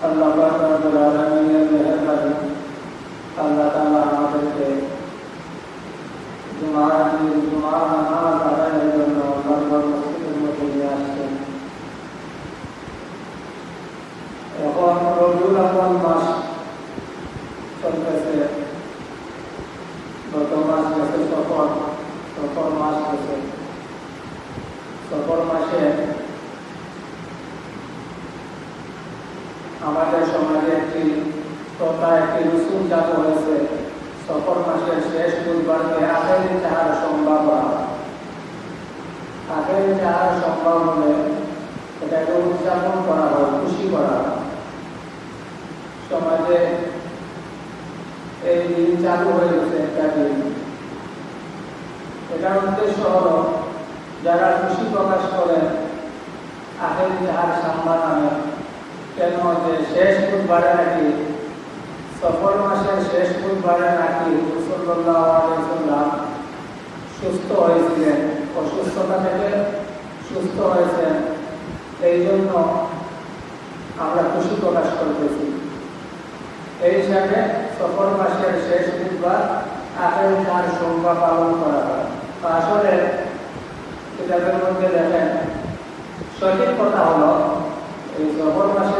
আল্লাহ পাক রব্বুল আলামিনের মেহেরবানি আল্লাহ তাআলা আমাদেরকে জুমার দিন জুমার নামাজ আদায়ের জন্য বারবার মসজিদের মধ্যে নিয়ে আসছেন এখন রবিউল আউয়াল মাস চলতেছে গত মাস গেছে সফর সফর মাস গেছে সফর মাসে আমাদের সমাজে একটি তথা একটি রসুন চালু হয়েছে। সফর মাসের শেষ বুধবারকে আগের যাহার সম্ভব আগের যাহার সম্ভব হলে এটাকে উদযাপন করা হয়, খুশি করা সমাজে এই দিন চালু হয়ে গেছে একটা দিন। এটার উদ্দেশ্য হল, যারা খুশি প্রকাশ করেন আগের যাহার সাম্বা নামে কেন যে শেষ বুধবারে নাকি? সফর মাসের শেষ বুধবারে নাকি মুসল্লাম সুস্থ হয়েছিলেন? অসুস্থতা থেকে সুস্থ হয়েছেন। এই জন্য আমরা খুশি প্রকাশ করতেছি। এই হিসাবে সফর মাসের শেষ বুধবার আগের চার সোমবার পালন করা হয়। আসলে কিতাবের মধ্যে দেখেন, সঠিক কথা হলো, এই জবর মাসের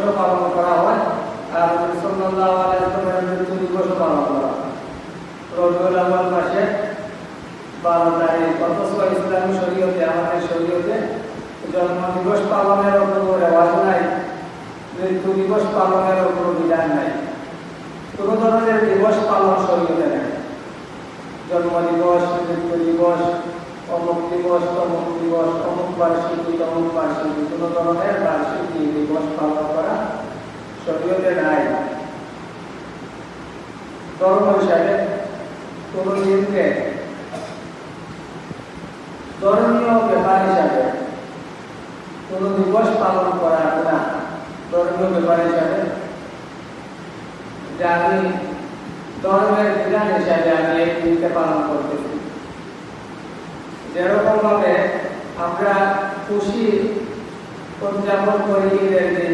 পালন করা হয়, আর দিবসও পালন করা মাসে বারো তারিখ, অথচ ইসলামী শরীয়তে, আমাদের শরীয়তে জন্ম দিবস পালনের রেওয়াজ নাই মৃত্যু দিবস পালনের বিধান নাই। কোনো ধরনের দিবস পালন শরীয়তে জন্ম দিবস মৃত্যু দিবস অমুক দিবস, তমুক দিবস, অমুক বার্ষিকী, তমুক বার্ষিকী, কোনো ধরনের বার্ষিকী দিবস পালন করা শরীয়তে নাই ধর্ম হিসাবে দিনকে ধর্মীয় ব্যাপার হিসাবে কোন দিবস পালন করা না। ধর্মীয় ব্যাপার হিসাবে। যে আমি ধর্মের বিধান হিসাবে আমি এই দিনকে পালন করতেছি। যেরকম ভাবে আমরা খুশি উদযাপন করি ঈদের দিন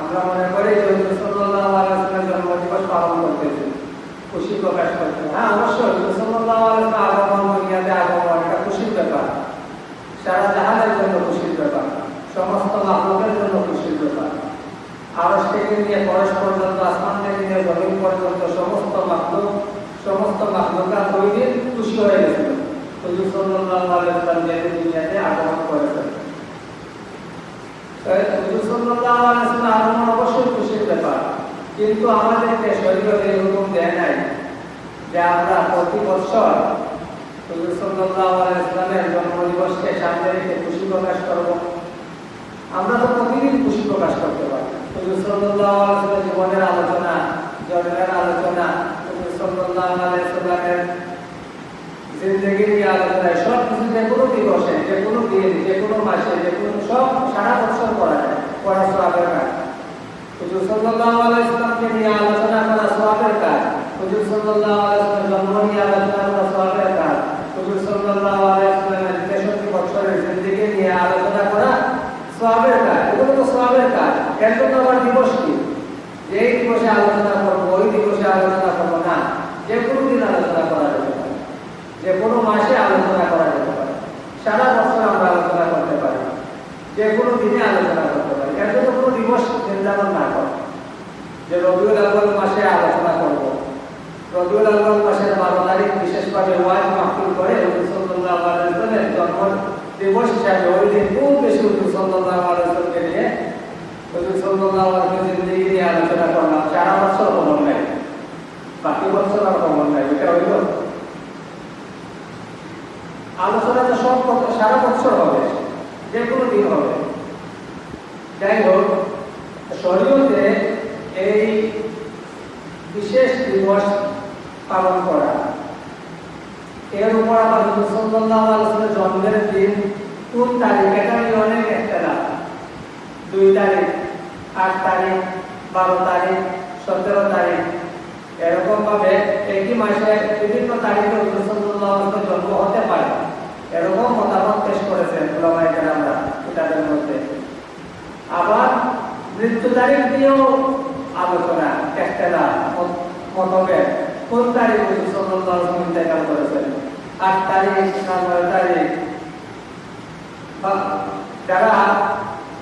আমরা মনে করি যে হুজুর সাল্লাল্লাহু আলাইহি ওয়াসাল্লামের জন্ম দিবস পালন খুশি প্রকাশ করতে হ্যাঁ অবশ্যই আগমন আগমন এটা খুশির ব্যাপার। সারা জাহানের জন্য খুশির ব্যাপার। সমস্ত মাহলুকের জন্য খুশির ব্যাপার। থেকে নিয়ে পর্যন্ত, আসমান থেকে নিয়ে জমিন পর্যন্ত সমস্ত মাহলুক সমস্ত ওই দিন খুশি হয়ে গেছিল। হুজুর ওয়াসাল্লাম দুনিয়াতে আগমন করেছেন। কিন্তু আমাদেরকে শরীয়ত এই হুকুম দেয় নাই যে আমরা প্রতি বছর ওয়াসাল্লামের জন্মদিবসকে সামনে রেখে খুশি প্রকাশ করব। আমরা তো প্রতিদিন খুশি প্রকাশ করতে পারি। জীবনের আলোচনা, জন্মের আলোচনা সব কিছু যে কোনো দিবসে, যে কোনো দিন, যে কোনো মাসে, যে কোনো সব সারা বছর করা যায়। পড়া সোয়াবের কাজ হুজুর সাল্লাল্লাহু নিয়ে আলোচনা করা সোয়াবের কাজ সাল্লাল্লাহু আলাইহি নিয়ে আলোচনা করা সওয়াবের কাজ হুজুর সাল্লাল্লাহু আলাইহি ওয়াসাল্লামের 63 বছরের জিন্দেগি নিয়ে আলোচনা করা সওয়াবের কাজ এগুলো কি? যে দিবসে আলোচনা করব, ওই দিবসে আলোচনা করব যে কোনো দিন আলোচনা করা যে কোনো মাসে আলোচনা করা যেতে পারে। সারা বছর আমরা আলোচনা করতে পারি। যে কোনো দিনে আলোচনা করতে পারি এর জন্য কোনো দিবস না করে। যে রবিউল আউয়াল মাসে আলোচনা করব। রবিউল আউয়াল মাসের বারো তারিখ, বিশেষভাবে ওয়াজ মাহফিল করে সাল্লাল্লাহু জন্ম দিবস হিসাবে ওই দিন খুব বেশি সাল্লাল্লাহু নিয়ে নিয়ে আলোচনা করলাম। সারা বছর খবর নাই। বাকি বছর আর খবর নাই। এটা হইল। আলোচনা তো সব সারা বছর হবে। যে কোনো দিন হবে। যাই হোক শরীয়তে এই বিশেষ দিবস পালন করা। এর উপর আবার আলাইহি জন্মের দিন কোন তারিখ? এটা নিয়ে অনেক একটা দুই তারিখ, আট তারিখ, বারো তারিখ, সতেরো তারিখ। এরকম ভাবে একই মাসে বিভিন্ন তারিখে আলাইহি জন্ম হতে পারে। এরকম মতামত পেশ করেছেন ওলামায়ে কেরামরা কিতাবের মধ্যে। আবার মৃত্যু তারিখ নিয়েও আলোচনা একটা মতভেদ। কোন তারিখ ইন্তেকাল করেছেন। আট তারিখ না নয় তারিখ যারা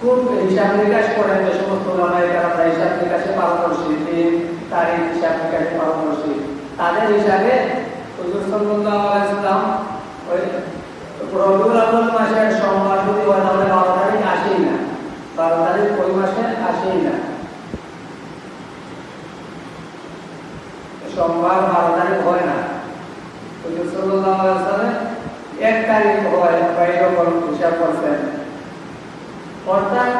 খুব হিসাব নিকাশ করেন যে সমস্ত ওলামায়ে কেরামরা হিসাব নিকাশে পারদর্শী দিন তারিখ হিসাব নিকাশে পারদর্শী। তাদের হিসাবে হুজুর সাল্লাল্লাহু ওই রবিউল মাসের সোমবার যদি হয় তাহলে বারো তারিখ আসেই না। বারো তারিখ ওই মাসে আসেই না। সোমবার বারো তারিখ হয় না। এক তারিখ হয় বা এরকম হিসাব করছেন। অর্থাৎ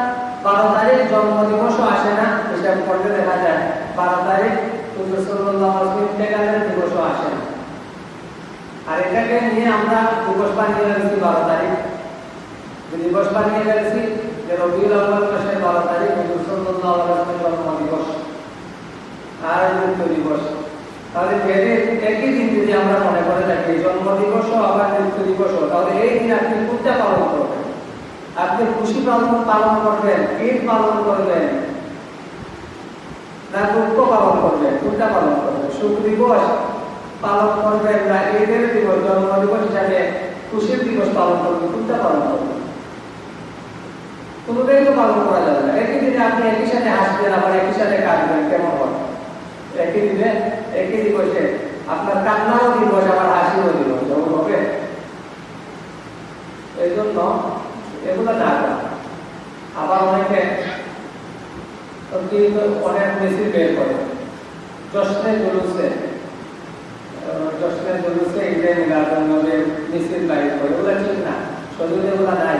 বারো তারিখ জন্মদিবসও আসে না, হিসাব করতে দেখা যায় বারো তারিখ ইন্তেকালের দিবসও আসে না। আর এটাকে নিয়ে আমরা দিবস বানিয়ে ফেলেছি বারো তারিখ। দিবস বানিয়ে ফেলেছি রবিউল কোনটা পালন করবেন। পালন করবেন ঈদ পালন করবেন, না দুঃখ পালন করবেন কোনটা পালন করবেন, সুখ দিবস পালন করবেন ঈদের দিবস, জন্ম দিবস হিসাবে খুশির দিবস পালন করবেন কোনটা পালন করবেন। কোনোটাই পালন করা যাবে না। একই দিনে আপনি একই সাথে হাসবেন, আবার একই সাথে কাঁদবেন, কেমন হবে একই দিনে, একই দিবসে। আপনার কান্নাও দিবস, আবার হাসিও দিবস যেমন হবে? এই জন্য এগুলো না আবার অনেকে অনেক বেশি বের করে। জশ্নে জুলুসে জশ্নে জুলুসে ঈদে মিলাদুন নবীর মিছিল বাইর করে। ওগুলো ঠিক না। শরীরে এগুলো নাই।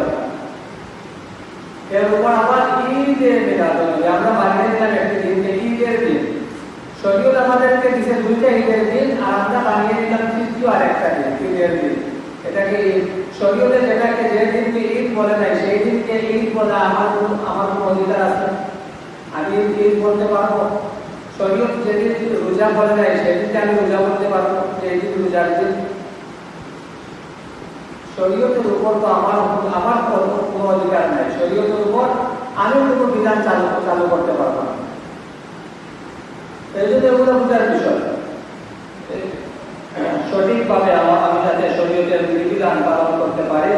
এর উপর আবার ঈদে মিলাদ আমরা বানিয়ে দিলাম একটি দিনকে ঈদের দিন। শরীয়ত আমাদেরকে দিছে দুইটা ঈদের দিন, আর আমরা বানিয়ে দিলাম তৃতীয় আরেকটা দিন, ঈদের দিন। এটাকে শরীয়তে যেটাকে যে দিনকে ঈদ বলে নাই, সেই দিনকে ঈদ বলা আমার আমার কোনো অধিকার আছে? আমি ঈদ বলতে পারব? শরীয়ত যেদিন রোজা বলে নাই, সেদিনকে আমি রোজা বলতে পারব? যে দিন রোজার দিন। শরীয়তের উপর তো আমার আমার কোনো অধিকার নাই। শরীয়তের উপর আমি কোনো বিধান চালু চালু করতে পারব না। এই জন্য বোঝার বিষয়। সঠিকভাবে আমার আমি যাতে শরীয়তের বিধিবিধান পালন করতে পারি,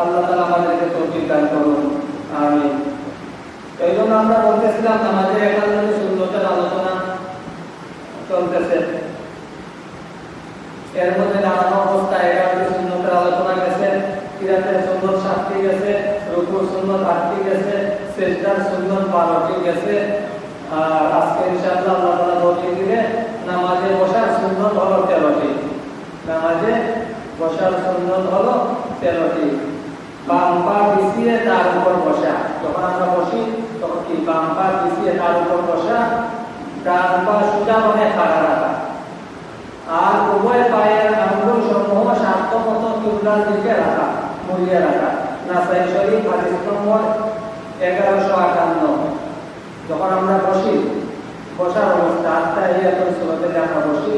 আল্লাহ তালা আমাদেরকে দান করুন। আমি এই জন্য আমরা বলতেছিলাম, আমাদের সুন্দরতার আলোচনা চলতেছে। এর মধ্যে দাঁড়ানো অবস্থায় এগারোটি সুন্দরতার আলোচনা কিরাতের সুন্দর সাতটি গেছে রুকুর সুন্দর আটটি গেছে সেজদার সুন্দর বারোটি গেছে আর আজকে ইনশাআল্লাহ আল্লাহ তাআলা বলে দিলে নামাজে বসার সুন্দর হলো তেরো নামাজে বসার সুন্নত হলো তেরোটি। বাম পা বিছিয়ে তার উপর বসা। যখন আমরা বসি, তখন কি? বাম পা বিছিয়ে তার উপর বসা, ডান পা সোজা মানে খাড়া রাখা। আর উভয় পায়ের আঙ্গুল সমূহ স্বার্থমত কিবলার দিকে রাখা। মুড়িয়ে রাখা নাসাই শরীফ হাদিস নম্বর এগারোশো আটান্ন। যখন আমরা বসি, বসার অবস্থা আত্মা আমরা বসি।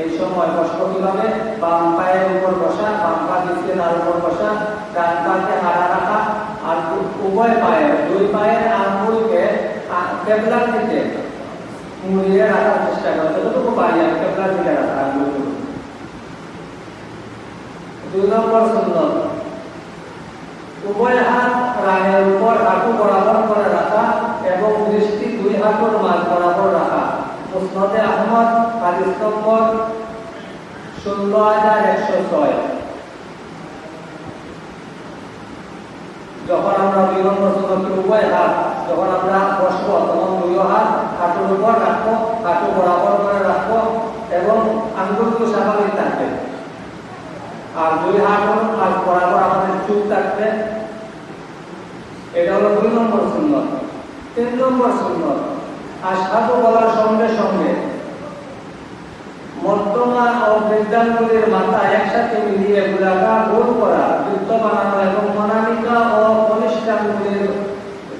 এই সময় বসবো কীভাবে? বাম পায়ের উপর বসা, বাম পা দিচ্ছে তার উপর বসা, ডান পাকে হারা রাখা, আর উভয় পায়ের, দুই পায়ের আঙ্গুলকে কেবলার দিকে মুড়িয়ে রাখার চেষ্টা করা। যতটুকু পারি আমি কেবলার দিকে রাখা আঙ্গুলগুলো দুই নম্বর সুন্দর। উভয় হাত রানের উপর হাঁটু বরাবর করে রাখা এবং দৃষ্টি দুই হাঁটুর মাঝ বরাবর রাখা। মুসনদে আহমদ, হাদিস নম্বর ষোলো হাজার একশো ছয়। যখন আমরা দুই নম্বর উভয় হাত, যখন আমরা বসবো তখন দুই হাত হাঁটুর উপর রাখব, হাঁটু বরাবর করে রাখব এবং আঙ্গুলগুলো স্বাভাবিক থাকবে। আর দুই হাত হাত বরাবর আমাদের চুপ থাকবে, এটা হলো দুই নম্বর সুন্দর তিন নম্বর সুন্দর আর সাধু বলার সঙ্গে সঙ্গে। মধ্যমা ও মাথা একসাথে মিলিয়ে গুলাকা গোল করা বৃত্ত বানানো এবং মনালিকা ও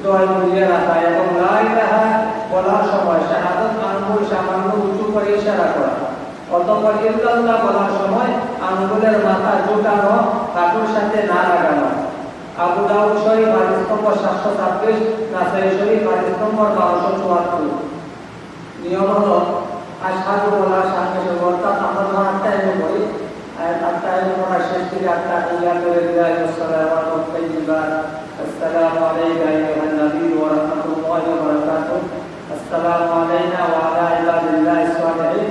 জয় মিলিয়ে রাখা এবং রাহা বলার সময়, শাহাদত সামান্য উঁচু করে ইশারা করা। অতঃপর ইল্লাল্লাহ বলার সময় আঙ্গুলের মাথা জোটানো হাঁটুর সাথে না লাগানো। আবু দাউদ শরীফ হাদিস নম্বর সাতশো ছাব্বিশ, নাসাই শরীফ হাদিস নম্বর বারোশো চুয়াত্তর। নিয়ম হলো, আশহাদু সাথে সাথে অর্থাৎ আমরা যখন আটটায় করি আটটায় পড়ার শেষ থেকে আটটা ইয়া করে দিলাই আসসালামু আলাইকুম আসসালামু আলাইকা আইয়ুহান নবী ওয়া রাহমাতুল্লাহি ওয়া বারাকাতুহু। আসসালামু আলাইনা ওয়া আলা ইবাদিল্লাহিস সালিহিন।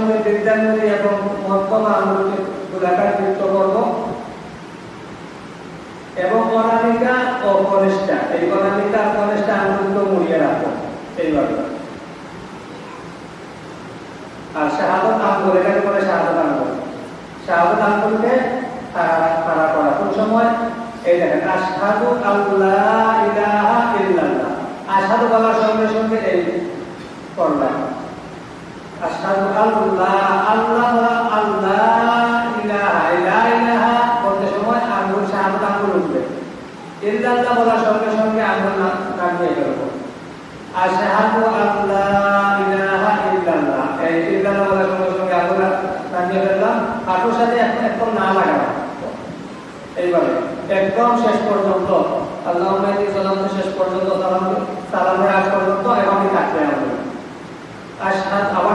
সঙ্গে সঙ্গে এবং মধ্যমা আঙ্গুলকে গোলাকার যুক্ত করব এবং অনামিকা ও কনিষ্ঠা। এই অনামিকা কনিষ্ঠা আঙ্গুলকে মুড়িয়ে রাখব এইভাবে। আর শাহাদত আঙ্গুল এটাকে বলে শাহাদত আঙ্গুল শাহাদত আঙ্গুলকে তারা করা। কোন সময়? এই দেখেন, আশহাদু আল্লাহ ইলাহা ইল্লাল্লাহ। আশহাদু বলার সঙ্গে সঙ্গে এই করলাম আশহাদু আল্লাহ আল্লাহ আল্লাহ, ইলাহা ইলাহা বলতে সময় আঙ্গুল শাহাদত আঙ্গুল উঠবে। ইল্লাল্লাহ বলার সঙ্গে সঙ্গে আঙ্গুল নামিয়ে ফেলব। আশহাদু আল্লা ইলাহা, ইল্লাল্লাহ। এই ইল্লাল্লাহ বলার সঙ্গে সঙ্গে আল্লাহ নামিয়ে ফেললাম। সাথে একদম না লাগানো। এইভাবে। একদম শেষ পর্যন্ত। আল্লাহ সালাম শেষ পর্যন্ত সালাম, সালামের আগ পর্যন্ত এভাবে থাকবে আমাদের। আশহাদ, আবার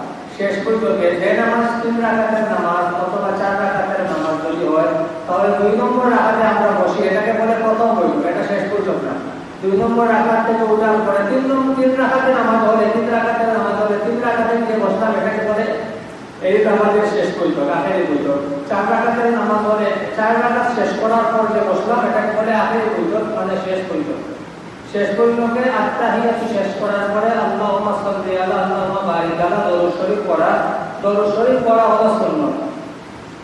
শেষ বৈঠকে যে নামাজ তিন রাকাতের নামাজ অথবা চার রাকাতের নামাজ যদি হয়, তাহলে দুই নম্বর রাকাতে আমরা বসি। এটাকে বলে প্রথম বৈঠক। এটা শেষ না দুই নম্বর রাকাত থেকে উঠার পরে তিন নম্বর তিন রাকাতে নামাজ হলে, তিন রাকাতের নামাজ হলে, তিন রাকাতে যে বসলাম। এটাকে বলে এই আমাদের শেষ বৈঠক আখেরি বৈঠক চার রাকাতের নামাজ হলে, চার রাকাত শেষ করার পর যে বসলাম, এটাকে বলে আখেরি বৈঠক মানে শেষ বৈঠক শেষ বৈঠকে আত্মাহিয়াতু শেষ করার পরে আল্লাহুম্মা সাল্লি আলা আল্লাহুম্মা বারিক আলা, দরুদ শরীফ পড়া, দরুদ শরীফ পড়া হলো সুন্নাত।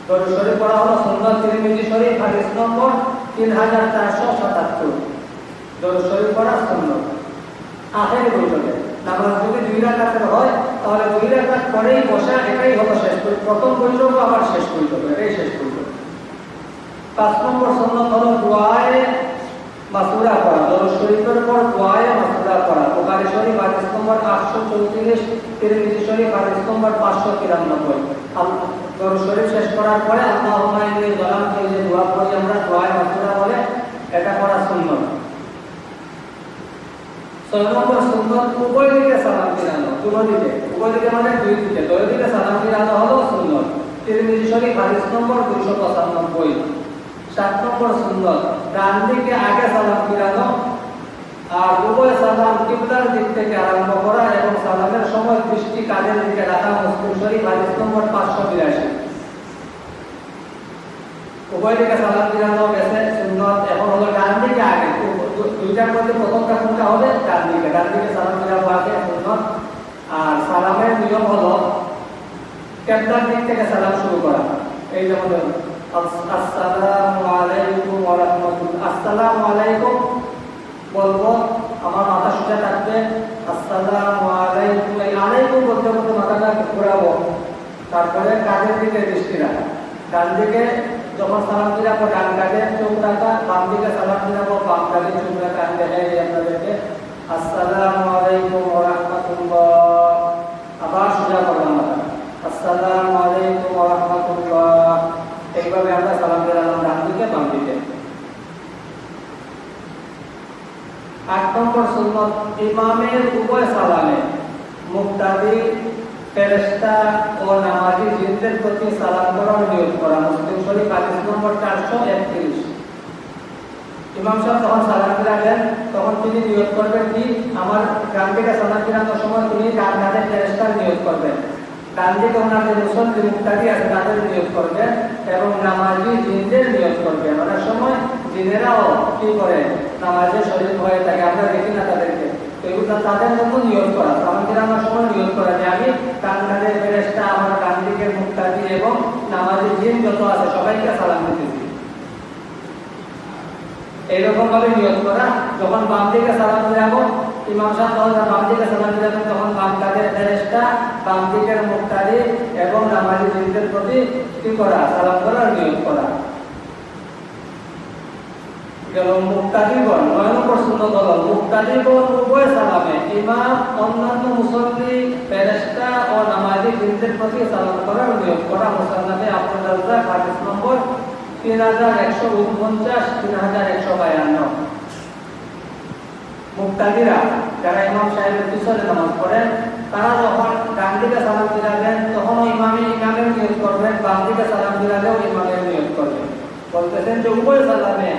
দরুদ শরীফ পড়া হলো সুন্নাত, তিরমিজি শরীফ, হাদিস নম্বর 3477 দরুদ শরীফ পড়া সুন্নাত। আখেরি বৈঠকে। নামাজ যদি দুই রাকাতের হয়, তাহলে দুই রাকাত পরেই বসা, এটাই হলো শেষ প্রথম বৈঠক, আবার শেষ বৈঠক, এটাই শেষ বৈঠক। পাঁচ নম্বর সন্ন্যত হলো দোয়ায়ে মাসুরা পড়া দরুদ শরীফের পর দোয়ায়ে মাসুরা পড়া বুখারী শরীফ, হাদিস নম্বর 834 তিরমিজি শরীফ, হাদিস নম্বর 593 দরুদ শরীফ শেষ করার পরে আল্লাহুম্মা ইন্নী যালামতু যে দোয়া পড়ি আমরা, দোয়ায়ে মাসুরা বলে, এটা পড়া সুন্নাত। ছয় নম্বর সুন্নত দিকে সালাম ফিরানো, দুটো দিকে। উভয় দিকে মানে দুই দিকে। দুই দিকে সালাম ফিরানো হলো সুন্নত। তিরমিজি শরীফ, হাদিস নম্বর 295 সাত নম্বর সুন্নত ডান দিকে আগে সালাম ফিরানো আর উভয় সালাম কিবলার দিক থেকে আরম্ভ করা এবং সালামের সময় দৃষ্টি কাজের দিকে রাখা মুসলিম শরীফ, হাদিস নম্বর পাঁচশো বিরাশি। উভয় দিকে সালাম ফিরানো গেছে, সুন্নত, এখন হলো ডান দিকে আগে দুইটার মধ্যে প্রথমটা কোনটা হবে ডান দিকে ডান দিকে সালাম ফিরাবো আগে, সুন্নত। আর সালামের নিয়ম হলো কেবলার দিক থেকে সালাম শুরু করা। এই যেমন আসসালামু আলাইকুম ওয়া আলাইকুম বলব, আমার মাথা সোজা থাকবে। আসসালামু আলাইকুম। এই আলাইকুম বলতে বলতে মাথাটা তারপরে কাঁধের দিকে দৃষ্টি রাখা। ডান দিকে যখন সালাম দিলাম, ডান কাঁধে চোখ রাখা, বাম দিকে সালাম দিলাম, বাম কাঁধে চোখ রাখা আপনাদেরকে আসসালামু আলাইকুম ওয়া রাহমাতুল্লাহ। আবার সোজা করলাম আসসালামু আলাইকুম ওয়া রাহমাতুল্লাহ। এইভাবে আমরা সালাম দিলাম ডান দিকে বাম দিকে আট নম্বর সুন্নত ইমামের উভয় সালামে মুক্তাদি, ফেরেশতা ও নামাজি জিনদের প্রতি সালাম করার নিয়োগ করা। মুসলিম শরীফ হাদিস নম্বর চারশো একত্রিশ। ইমাম সাহেব যখন সালাম ফিরাবেন তখন তিনি নিয়োগ করবেন কি? আমার ডান দিকে সালাম ফিরানোর সময় তিনি ডান হাতে ফেরেশতার নিয়োগ করবেন। ডান দিকে ওনাদের মুসল্লি মুক্তাদি আছে, তাদের নিয়োগ করবেন এবং নামাজি জিনদের নিয়োগ করবেন অনেক সময় জিনেরাও কি করে? নামাজের শরীর হয়ে থাকে, আমরা দেখি না তাদেরকে। এগুলো তাদের জন্য নিয়োগ করা। সালাম ফিরানোর সময় নিয়োগ করা যে আমি হাতে ফেরেশতা, আমার ডান দিকের মুক্তাদি এবং নামাজি জিন যত আছে, সবাইকে সালাম দিতেছি। এইরকম ভাবে নিয়োগ করা, যখন বাম দিকে সালাম ফিরাবো ইমাম সাহেব বাম দিকে সালাম ফিরাবেন তখন বাম কাদের ফেরেশতা বাম দিকের মুক্তাদি এবং নামাজি জিনদের প্রতি কি করা? সালাম করার নিয়োগ করা? গেল মুক্তাদিগণ নয় নম্বর সুন্নত হলো মুক্তাদিগণ উভয় সালামে। ইমাম, অন্যান্য মুসল্লি, ফেরেশতা ও নামাজি জিনদের প্রতি সালাম করার নিয়োগ করা। আব্দুল রাজ্জাক হাদিস নম্বর তিন হাজার একশো উনপঞ্চাশ, তিন হাজার একশো বায়ান্ন। মুক্তাদিরা, যারা ইমাম সাহেবের পিছনে নামাজ পড়েন, তারা যখন ডান দিকে সালাম ফিরাবেন তখনও ইমামে ইমামের নিয়োগ করবেন বাম দিকে সালাম ফিরালেও ইমামের নিয়োগ করবেন। বলতেছেন যে উভয় সালামে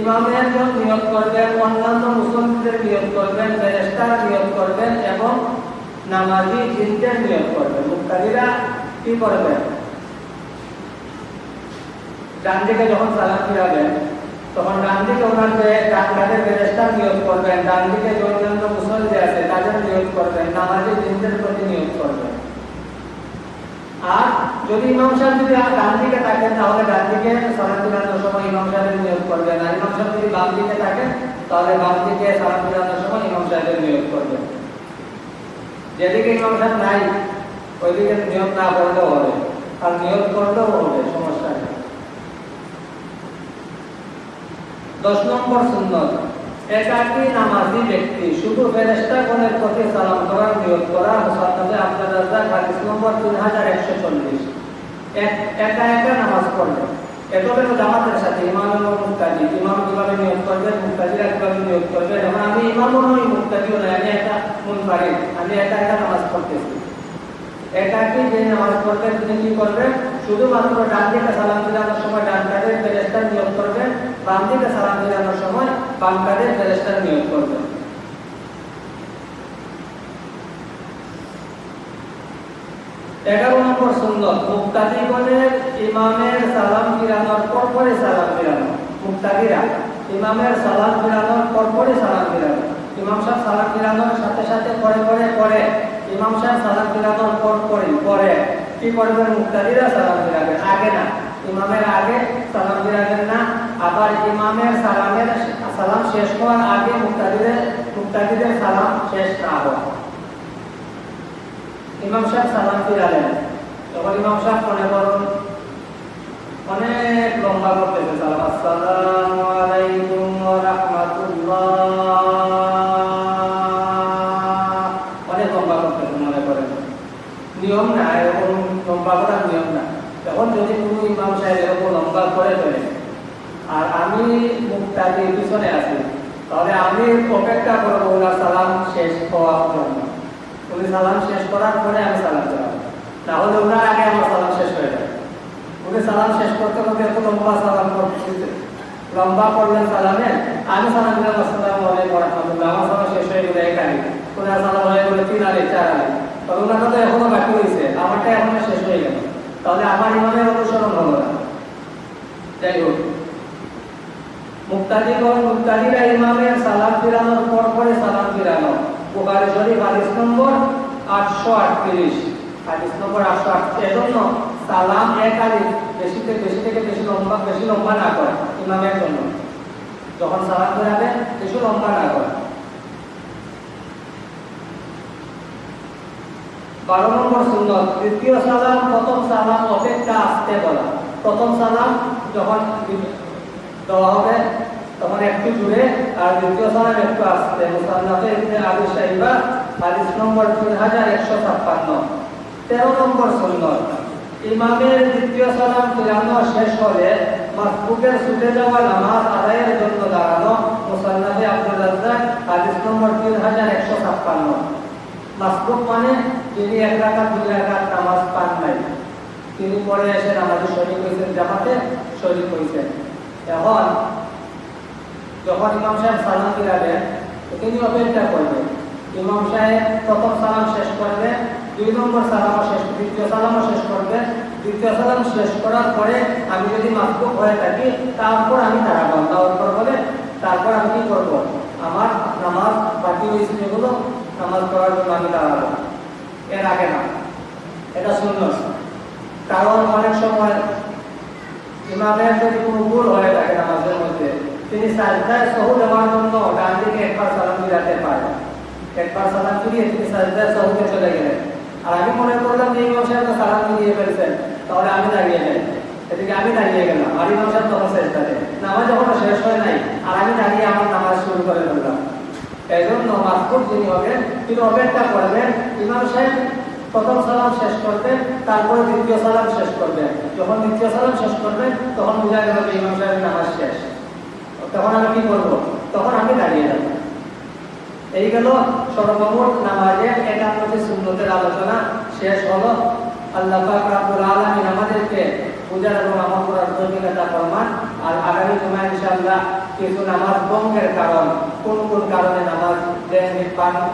ইমামের নিয়োগ করবেন, অন্যান্য মুসলিমদের নিয়োগ করবেন ফেরেস্তার নিয়োগ করবেন এবং নামাজি জিনদের নিয়োগ করবেন। মুক্তাদিরা কি করবেন? ডান দিকে যখন সালাম ফিরাবেন তখন ডান দিকে ওনাকে ডান কাঁধে ফেরেস্তার নিয়োগ করবেন ডান দিকে যে অন্যান্য মুসল্লি আছে, তাদের নিয়োগ করবেন, নামাজি জিনদের প্রতি নিয়োগ করবেন। আর যদি ইমাম সাহেব যদি ডান দিকে থাকেন, তাহলে ডান দিকে ফিরানোর সময় ইমাম সাহেবের নিয়োগ করবেন। আর ইমাম সাহেব যদি বাম দিকে থাকেন, তাহলে বাম দিকে ফিরানোর সময় ইমাম সাহেবের নিয়োগ করবেন। যেদিকে ইমাম সাহেব নাই, ওইদিকে নিয়োগ না করলেও হবে। আর নিয়োগ করলেও হবে, সমস্যা নেই দশ নম্বর সুন্নত। একাকী নামাজি ব্যক্তি, শুধু ফেরেশতাগণের প্রতি সালাম করার নিয়োগ করা মুসাদ্দাদে আব্দুল রাজ্জাক হাদিস নম্বর তিন হাজার একশো চল্লিশ। একা একা নামাজ পড়বে এতবে তো জামাতের সাথে ইমাম এবং মুক্তাজি ইমাম কীভাবে নিয়োগ করবেন মুক্তাজিরা কীভাবে নিয়োগ করবেন? এবং আমি ইমামও নই মুক্তাজিও নই আমি একটা মুনফারিদ আমি একা একা নামাজ পড়তেছি। একাকি যে নামাজ পড়বেন, তিনি কি করবেন? শুধুমাত্র ডান দিকে সালাম ফিরানোর সময় ডান কাঁধের ফেরেস্তার নিয়োগ করবেন বাম দিকে সালাম ফিরানোর সময় বাম কাঁধের ফেরেস্তার নিয়োগ করবেন এগারো নম্বর সুন্দর, মুক্তাদিগণের ইমামের সালাম ফিরানোর পর পরে সালাম ফিরানো। মুক্তাদিরা, ইমামের সালাম ফিরানোর পর পরে সালাম ফিরানো। ইমাম সাহেব সালাম ফিরানোর সাথে সাথে পরে পরে পরে, ইমাম সাহেব সালাম ফিরানোর পর। পরে পরে কি করবেন মুক্তাদিরা সালাম ফিরাবেন আগে না। ইমামের আগে সালাম ফিরাবেন না, আবার ইমামের সালামের সালাম শেষ হওয়ার আগে মুক্তাদিদের মুক্তাদিদের সালাম শেষ না হওয়া ইমাম সাহেব সালাম ফিরালেন। তখন ইমাম সাহেব মনে করুন অনেক লম্বা করতেছে সালাম আসসালাম আলাইকুম ওয়া রাহমাতুল্লাহ লম্বা করে ফেলে আর আমি দিয়ে পিছনে আছি তাহলে আমি অপেক্ষা করব ওনার সালাম শেষ হওয়ার জন্য। উনি সালাম শেষ করার পরে আমি সালাম চালাবো তাহলে ওনার আগে আমার সালাম শেষ হয়ে যাবে। উনি সালাম শেষ করতে করতে এত লম্বা সালাম করতে লম্বা করলেন সালামে, আমি সালাম দিলাম, আসসালামু আলাইকুম রাহমাতুল্লাহ, আমার সালাম শেষ হয়ে গেলে এক ওনার সালাম হয়ে তিন আগে চার আগে তবে ওনার তো এখনও বাকি রয়েছে, আমারটা এখনও শেষ হয়ে গেল। তাহলে আমার ইমামের অনুসরণ হলো না। যাই হোক, মুক্তাদিগণ মুক্তাদিরা ইমামের সালাম ফিরানোর পর পরে সালাম ফিরানো। শরীফ হাদিস নম্বর আটশো আটত্রিশ। হাদিস নম্বর আটশো আটত্রিশ, এজন্য সালাম এক আলিফ বেশি থেকে বেশি থেকে বেশি লম্বা বেশি লম্বা না করে ইমামের জন্য। যখন সালাম ফেরাবে বেশি লম্বা না করে। বারো নম্বর সুন্দর তৃতীয় সালাম, প্রথম সালাম, অপেক্ষা আসতে বলা। প্রথম সালাম যখন দেওয়া হবে, তখন একটু জুড়ে, আর দ্বিতীয় সালাম একটু আসতে। মুসান্নাফে ইবনে আবু শাইবা, হাদিস নম্বর তিন হাজার একশো ছাপ্পান্ন। তেরো নম্বর সুন্নত, ইমামের দ্বিতীয় সালাম ফিরানো শেষ হলে মাসবুকের ছুটে যাওয়া নামাজ আদায়ের জন্য দাঁড়ানো মুসান্নাফে আব্দুল রাজ্জাক, হাদিস নম্বর তিন হাজার একশো ছাপ্পান্ন। মাসবুক মানে যিনি এক রাকাত, দুই রাকাত নামাজ পান নাই। তিনি পরে এসে নামাজে শরীক হয়েছেন জামাতে, শরীক হয়েছেন। এখন যখন ইমাম সাহেব সালাম ফিরাবেন তিনি অপেক্ষা করবেন। ইমাম সাহেব প্রথম সালাম শেষ করবেন দুই নম্বর সালামও শেষ, দ্বিতীয় সালামও শেষ করবেন দ্বিতীয় সালাম শেষ করার পরে আমি যদি মাসবুক হয়ে থাকি, তারপর আমি দাঁড়াবো তারপর বলে, তারপর আমি কি করব? আমার নামাজ বাকি হয়েছে যেগুলো নামাজ পড়ার জন্য আমি দাঁড়াবো। এর আগে না। এটা শূন্য কারণ অনেক সময় ইমামের যদি কোনো ভুল হয়ে থাকে নামাজের মধ্যে, তিনি সাজদায় সহু দেওয়ার জন্য ডান দিকে একবার সালাম ফিরাতে পারে একবার সালাম ফিরিয়ে তিনি সাজদায় সহুতে চলে গেলেন। আর আমি মনে করলাম যে ইমাম সাহেব সালাম ফিরিয়ে ফেলছেন, তাহলে আমি দাঁড়িয়ে যাই। এদিকে আমি দাঁড়িয়ে গেলাম। আর ইমাম সাহেব তখন চেষ্টাতে নামাজ যখন শেষ হয় নাই। আর আমি দাঁড়িয়ে আমার নামাজ শুরু করে ফেললাম। জন্য যিনি হবেন, তিনি অপেক্ষা করবেন। ইমাম সাহেব প্রথম সালাম শেষ করবেন, তারপরে দ্বিতীয় সালাম শেষ করবেন। যখন দ্বিতীয় সালাম শেষ করবেন, তখন ইমাম সাহেবের নামাজ শেষ। তখন আমি কি করব? তখন আমি দাঁড়িয়ে যাব। এই গেল সর্বমোট নামাজের একান্নটি সুন্নতের আলোচনা। শেষ হলো আল্লাহ পাক আমাদেরকে পূজার এবং আমল করার তৌফিকতা ফরমান আর আগামী জুমা ইনশাআল্লাহ কিছু নামাজ ভঙ্গের কারণ, কোন কোন কারণে নামাজ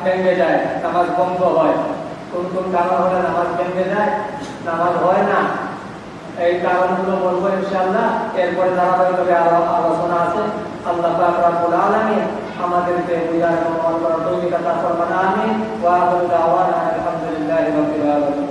ভেঙে যায়, নামাজ ভঙ্গ হয়? কোন কোন কারণ হলে নামাজ ভেঙে যায়? নামাজ হয় না। এই কারণগুলো বলব ইনশাআল্লাহ। এরপরে ধারাবাহিকভাবে আরও আলোচনা আছে। আল্লাহ রাব্বুল আলামিন আমাদেরকে বুঝার করার তৌফিক আতা ফরমান আমিন। ওয়া আখিরু